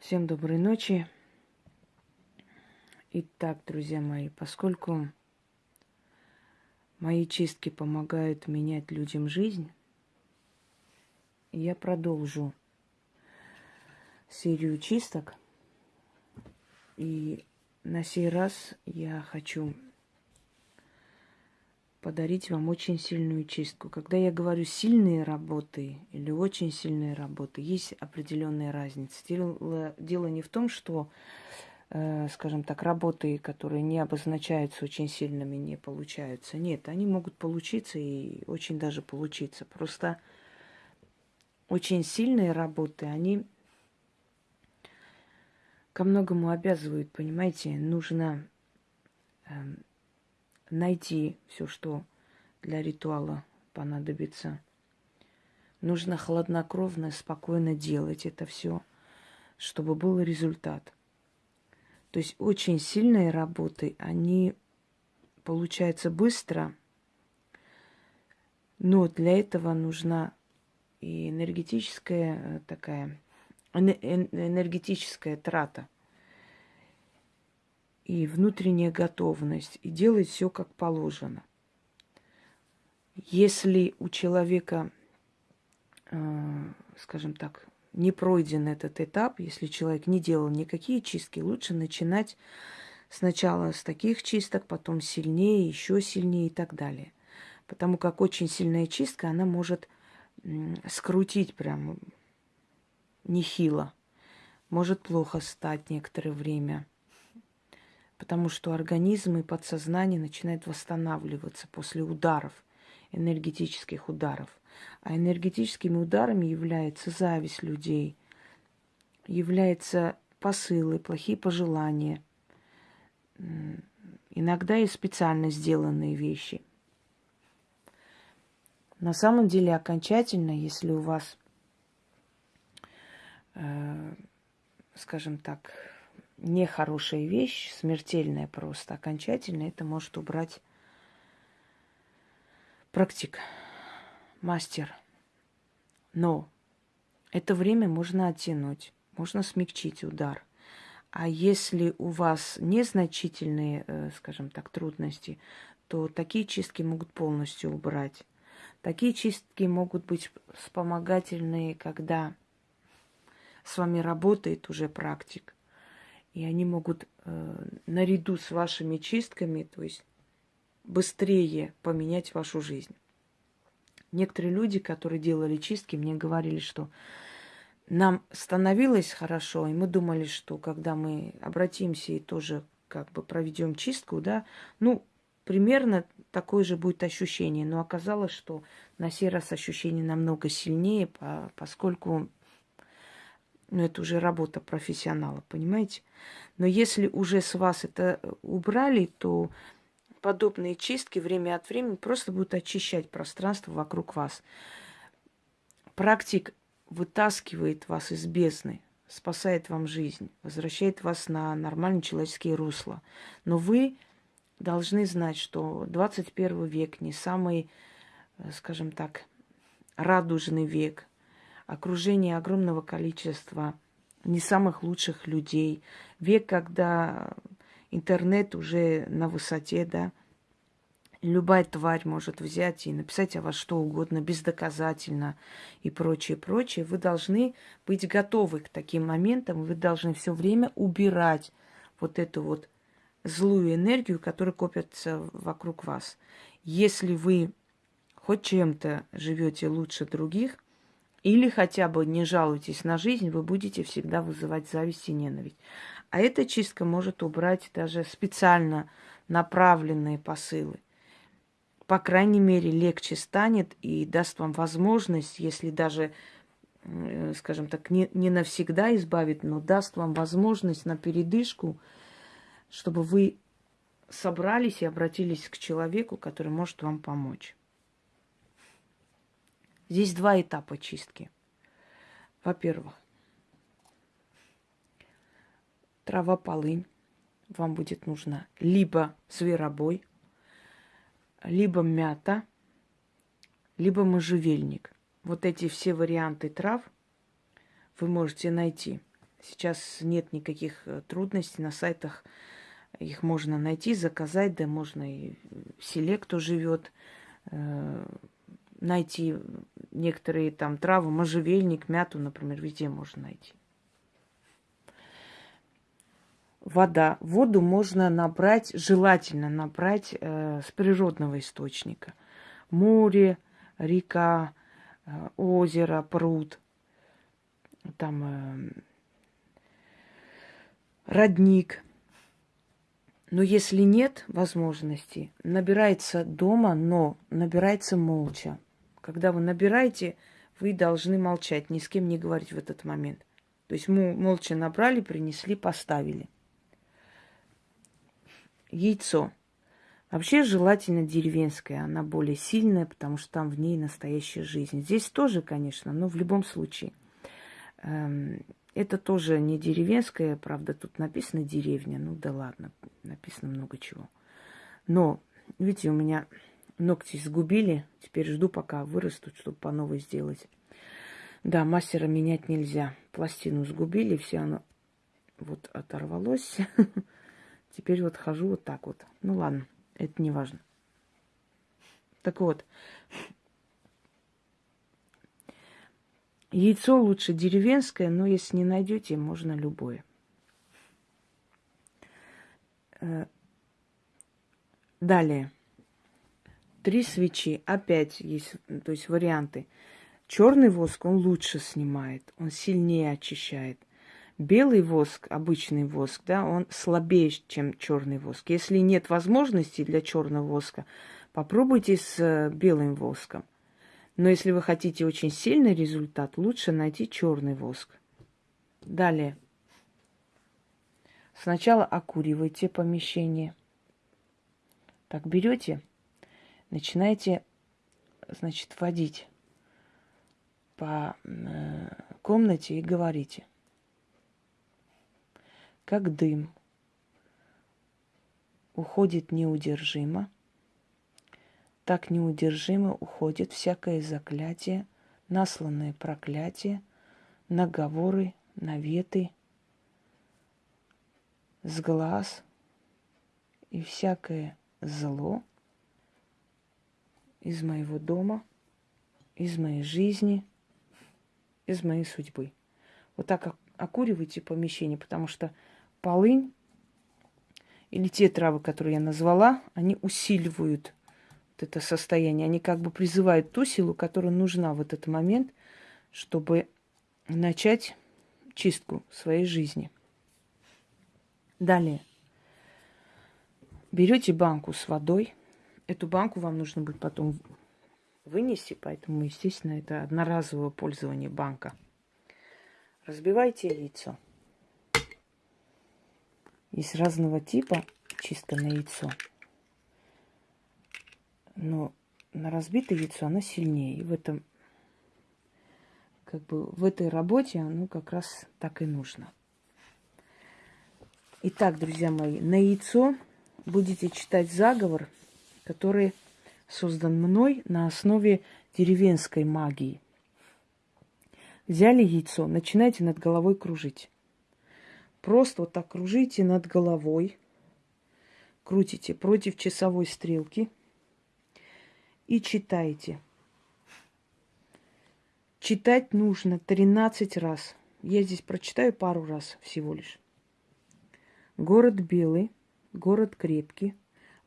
Всем доброй ночи. Итак, друзья мои, поскольку мои чистки помогают менять людям жизнь, я продолжу серию чисток. И на сей раз я хочу подарить вам очень сильную чистку. Когда я говорю сильные работы или очень сильные работы, есть определенная разница. Дело, дело не в том, что, э, скажем так, работы, которые не обозначаются очень сильными, не получаются. Нет, они могут получиться и очень даже получиться. Просто очень сильные работы, они ко многому обязывают, понимаете, нужно эм, найти все, что для ритуала понадобится. Нужно хладнокровно, спокойно делать это все, чтобы был результат. То есть очень сильные работы, они получаются быстро, но для этого нужна и энергетическая э, такая, энергетическая трата – и внутренняя готовность, и делать все как положено. Если у человека, э, скажем так, не пройден этот этап, если человек не делал никакие чистки, лучше начинать сначала с таких чисток, потом сильнее, еще сильнее и так далее. Потому как очень сильная чистка, она может скрутить прям нехило. Может плохо стать некоторое время потому что организм и подсознание начинают восстанавливаться после ударов, энергетических ударов. А энергетическими ударами является зависть людей, являются посылы, плохие пожелания, иногда и специально сделанные вещи. На самом деле окончательно, если у вас, э, скажем так, нехорошая вещь, смертельная просто, окончательно, это может убрать практик, мастер. Но это время можно оттянуть, можно смягчить удар. А если у вас незначительные, э, скажем так, трудности, то такие чистки могут полностью убрать. Такие чистки могут быть вспомогательные, когда с вами работает уже практик. И они могут э, наряду с вашими чистками, то есть быстрее поменять вашу жизнь. Некоторые люди, которые делали чистки, мне говорили, что нам становилось хорошо, и мы думали, что когда мы обратимся и тоже как бы проведем чистку, да, ну, примерно такое же будет ощущение. Но оказалось, что на сей раз ощущение намного сильнее, поскольку ну, это уже работа профессионала, понимаете? Но если уже с вас это э, убрали, то подобные чистки время от времени просто будут очищать пространство вокруг вас. Практик вытаскивает вас из бездны, спасает вам жизнь, возвращает вас на нормальные человеческие русла. Но вы должны знать, что 21 век не самый, э, скажем так, радужный век – окружение огромного количества не самых лучших людей. Век, когда интернет уже на высоте, да, любая тварь может взять и написать о вас что угодно, бездоказательно и прочее, прочее. Вы должны быть готовы к таким моментам, вы должны все время убирать вот эту вот злую энергию, которая копится вокруг вас. Если вы хоть чем-то живете лучше других – или хотя бы не жалуйтесь на жизнь, вы будете всегда вызывать зависть и ненависть. А эта чистка может убрать даже специально направленные посылы. По крайней мере, легче станет и даст вам возможность, если даже, скажем так, не, не навсегда избавит, но даст вам возможность на передышку, чтобы вы собрались и обратились к человеку, который может вам помочь. Здесь два этапа чистки. Во-первых, трава полынь вам будет нужна либо зверобой, либо мята, либо можжевельник. Вот эти все варианты трав вы можете найти Сейчас нет никаких э, трудностей на сайтах. Их можно найти, заказать, да можно и в селе, кто живет, э, найти некоторые там травы, можжевельник, мяту, например, везде можно найти. Вода. Воду можно набрать, желательно набрать э, с природного источника. Море, река, э, озеро, пруд, там э, родник. Но если нет возможности, набирается дома, но набирается молча. Когда вы набираете, вы должны молчать, ни с кем не говорить в этот момент. То есть мы молча набрали, принесли, поставили. Яйцо. Вообще желательно деревенское, она более сильная, потому что там в ней настоящая жизнь. Здесь тоже, конечно, но в любом случае. Эм, это тоже не деревенское, правда, тут написано деревня. Ну да ладно, написано много чего. Но, видите, у меня ногти сгубили. Теперь жду, пока вырастут, чтобы по новой сделать. Да, мастера менять нельзя. Пластину сгубили, все оно вот оторвалось. Теперь вот хожу вот так вот. Ну ладно это не важно. Так вот, яйцо лучше деревенское, но если не найдете, можно любое. Э, далее. Три свечи. Опять есть, то есть варианты. Черный воск он лучше снимает, он сильнее очищает. Белый воск, обычный воск, да, он слабее, чем черный воск. Если нет возможности для черного воска, попробуйте с э, белым воском. Но если вы хотите очень сильный результат, лучше найти черный воск. Далее. Сначала окуривайте помещение. Так берете, начинаете, значит, водить по э, комнате и говорите. Как дым, уходит неудержимо, так неудержимо уходит всякое заклятие, насланное проклятие, наговоры, наветы с глаз и всякое зло из моего дома, из моей жизни, из моей судьбы. Вот так окуривайте помещение, потому что полынь или те травы, которые я назвала, они усиливают вот это состояние. Они как бы призывают ту силу, которая нужна в этот момент, чтобы начать чистку своей жизни. Далее. Берете банку с водой. Эту банку вам нужно будет потом вынести, поэтому, естественно, это одноразовое пользование банка. Разбивайте яйцо. Есть разного типа чистка на яйцо. Но на разбитое яйцо оно сильнее. И в этом, как бы в этой работе оно как раз так и нужно. Итак, друзья мои, на яйцо будете читать заговор, который создан мной на основе деревенской магии. Взяли яйцо, начинайте над головой кружить. Просто вот так кружите над головой, крутите против часовой стрелки и читайте. Читать нужно 13 раз. Я здесь прочитаю пару раз всего лишь. Город белый, город крепкий,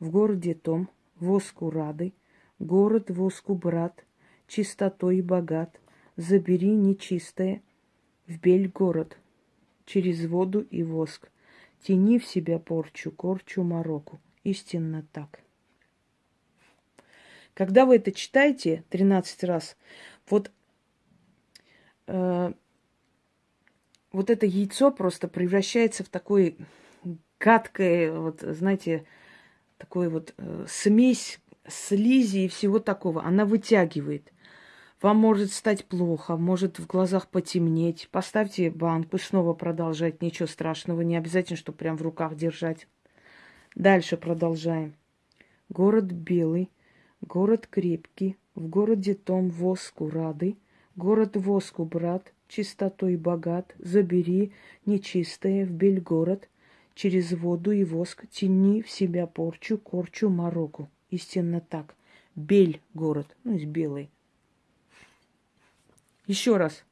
в городе том, воску рады, город воску брат, чистотой богат, забери нечистое, в бель город – через воду и воск. Тяни в себя порчу, корчу мороку. Истинно так. Когда вы это читаете 13 раз, вот, э, вот это яйцо просто превращается в такое гадкое, вот, знаете, такой вот э, смесь слизи и всего такого. Она вытягивает. Вам может стать плохо, может в глазах потемнеть. Поставьте банку, снова продолжать. Ничего страшного, не обязательно, чтобы прям в руках держать. Дальше продолжаем. Город белый, город крепкий, в городе том воску рады, Город воску, брат, чистотой богат, забери нечистое в бель город, через воду и воск тяни в себя порчу, корчу мороку. Истинно так. Бель город, ну, есть белый. Еще раз.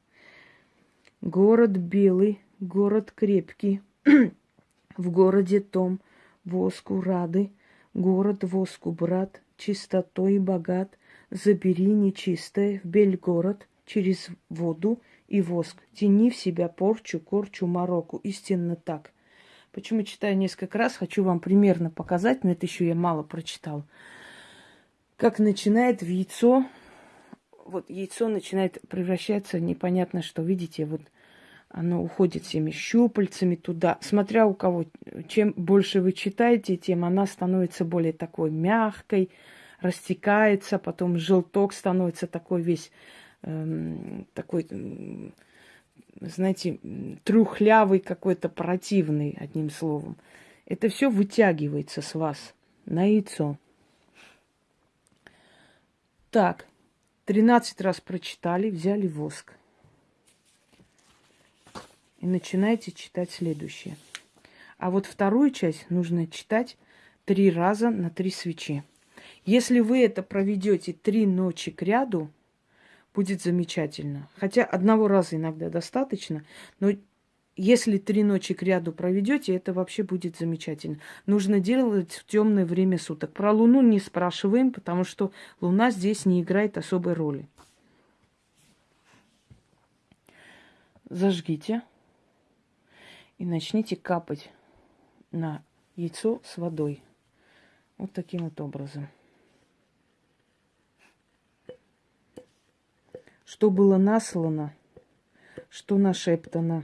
Город белый, город крепкий, в городе том воску рады, город воску брат, чистотой богат, забери нечистое в бель город через воду и воск, тяни в себя порчу, корчу, мороку. Истинно так. Почему читаю несколько раз, хочу вам примерно показать, но это еще я мало прочитал. Как начинает в яйцо, вот яйцо начинает превращаться непонятно что. Видите, вот оно уходит всеми щупальцами туда. Смотря у кого, чем больше вы читаете, тем она становится более такой мягкой, растекается, потом желток становится такой весь, эм, такой, знаете, трухлявый какой-то, противный, одним словом. Это все вытягивается с вас на яйцо. Так, 13 раз прочитали, взяли воск и начинаете читать следующее. А вот вторую часть нужно читать три раза на три свечи. Если вы это проведете три ночи к ряду, будет замечательно. Хотя одного раза иногда достаточно, но если три ночи к ряду проведете, это вообще будет замечательно. Нужно делать в темное время суток. Про Луну не спрашиваем, потому что Луна здесь не играет особой роли. Зажгите и начните капать на яйцо с водой. Вот таким вот образом. Что было наслано, что нашептано,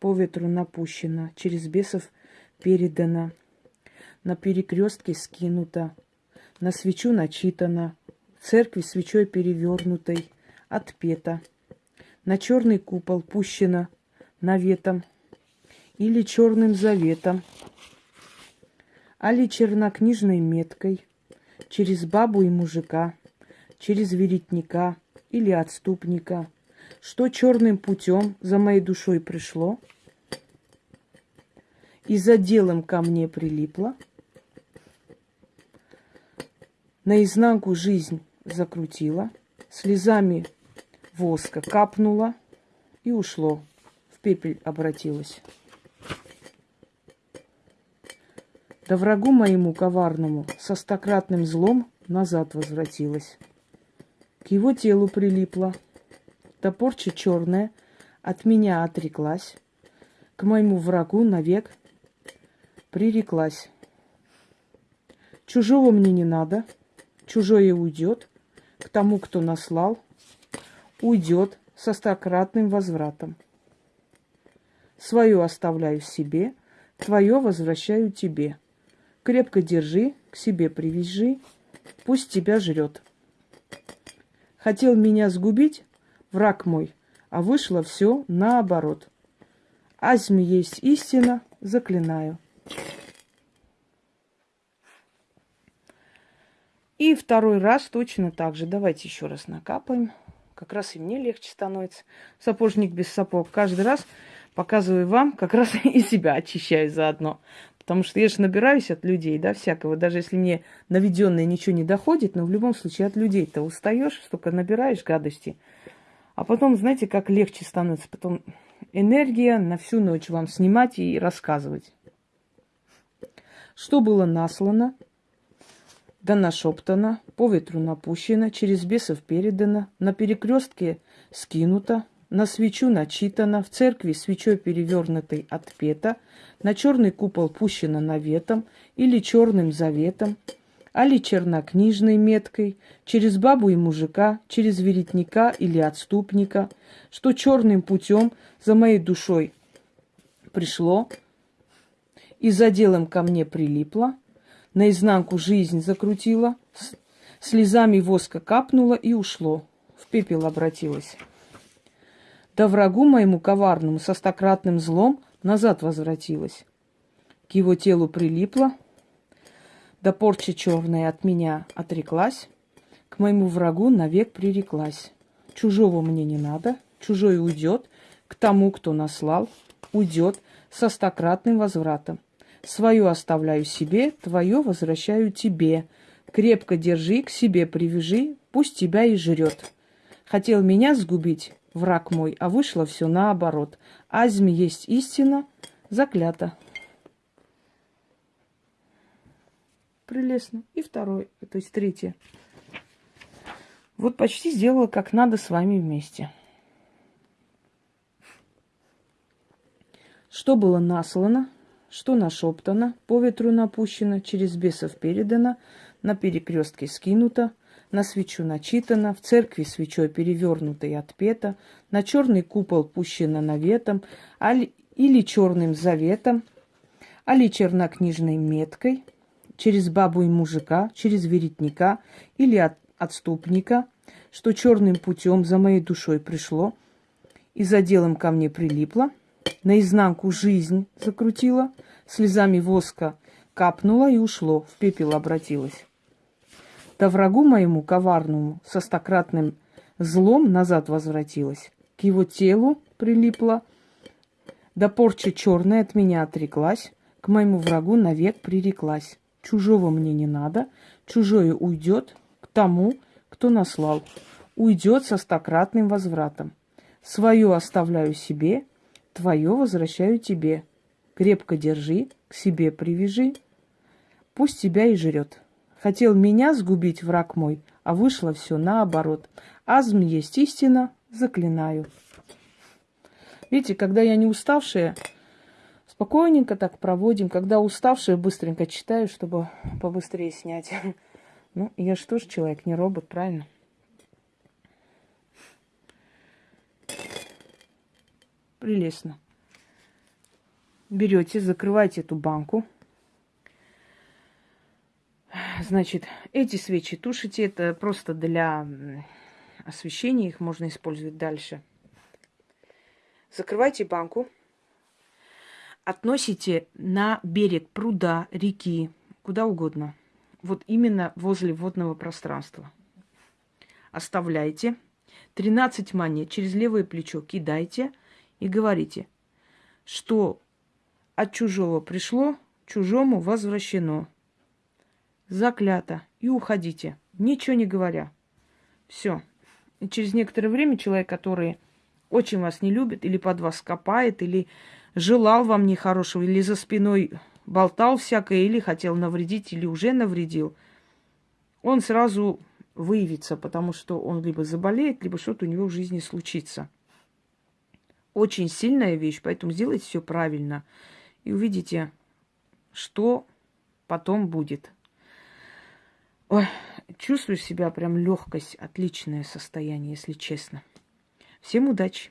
по ветру напущено, через бесов передано, на перекрестке скинуто, на свечу начитано, в церкви свечой перевернутой, отпета, на черный купол пущено наветом, или черным заветом, али чернокнижной меткой, через бабу и мужика, через веретника или отступника, что черным путем за моей душой пришло и за делом ко мне прилипло, наизнанку жизнь закрутила, слезами воска капнула и ушло, в пепель обратилась. Да врагу моему коварному со стократным злом назад возвратилась. К его телу прилипла, да порча черная от меня отреклась, к моему врагу навек приреклась. Чужого мне не надо, чужое уйдет, к тому, кто наслал, уйдет со стократным возвратом. Свое оставляю себе, твое возвращаю тебе. Крепко держи, к себе привяжи, пусть тебя жрет. Хотел меня сгубить, враг мой, а вышло все наоборот. Азми есть истина, заклинаю. И второй раз точно так же. Давайте еще раз накапаем. Как раз и мне легче становится. Сапожник без сапог. Каждый раз показываю вам, как раз и себя очищаю заодно. Потому что я же набираюсь от людей, да, всякого. Даже если мне наведенное ничего не доходит, но в любом случае от людей-то устаешь, столько набираешь гадости. А потом, знаете, как легче становится. Потом энергия на всю ночь вам снимать и рассказывать. Что было наслано, да нашептано, по ветру напущено, через бесов передано, на перекрестке скинуто, на свечу начитано, в церкви свечой перевернутой отпета, на черный купол пущено наветом или черным заветом, али чернокнижной меткой, через бабу и мужика, через веретника или отступника, что черным путем за моей душой пришло и за делом ко мне прилипло, наизнанку жизнь закрутила, слезами воска капнула и ушло, в пепел обратилась. Да врагу моему коварному со стократным злом назад возвратилась. К его телу прилипла, да порча черная от меня отреклась, к моему врагу навек приреклась. чужого мне не надо, чужой уйдет, к тому, кто наслал, уйдет со стократным возвратом. Свое оставляю себе, твое возвращаю тебе. Крепко держи, к себе привяжи, пусть тебя и жрет. Хотел меня сгубить, враг мой, а вышло все наоборот. Азми есть истина, заклято. Прелестно. И второй, то есть третье. Вот почти сделала как надо с вами вместе. Что было наслано, что нашептано, по ветру напущено, через бесов передано, на перекрестке скинуто, на свечу начитано, в церкви свечой перевернуто и отпето, на черный купол пущено наветом, али, или черным заветом, али чернокнижной меткой, через бабу и мужика, через веретника или от, отступника, что черным путем за моей душой пришло и за делом ко мне прилипло – наизнанку жизнь закрутила, слезами воска капнула и ушло, в пепел обратилось. Да врагу моему коварному со стократным злом назад возвратилась, к его телу прилипла, да порча черная от меня отреклась, к моему врагу навек приреклась. Чужого мне не надо, чужое уйдет к тому, кто наслал. Уйдет со стократным возвратом. Свое оставляю себе, Твое возвращаю тебе. Крепко держи, к себе привяжи. Пусть тебя и жрет. Хотел меня сгубить враг мой, а вышло все наоборот. Азм есть истина, заклинаю. Видите, когда я не уставшая, спокойненько так проводим. Когда уставшая, быстренько читаю, чтобы побыстрее снять. Ну, я же тоже человек, не робот, правильно? Прелестно. Берете, закрываете эту банку. Значит, эти свечи тушите. Это просто для освещения. Их можно использовать дальше. Закрывайте банку. Относите на берег пруда, реки, куда угодно. Вот именно возле водного пространства. Оставляйте. 13 монет через левое плечо кидайте – и говорите, что от чужого пришло, чужому возвращено. Заклято. И уходите, ничего не говоря. Все. И через некоторое время человек, который очень вас не любит, или под вас копает, или желал вам нехорошего, или за спиной болтал всякое, или хотел навредить, или уже навредил, он сразу выявится, потому что он либо заболеет, либо что-то у него в жизни случится очень сильная вещь, поэтому сделайте все правильно. И увидите, что потом будет. Ой, чувствую себя прям легкость, отличное состояние, если честно. Всем удачи!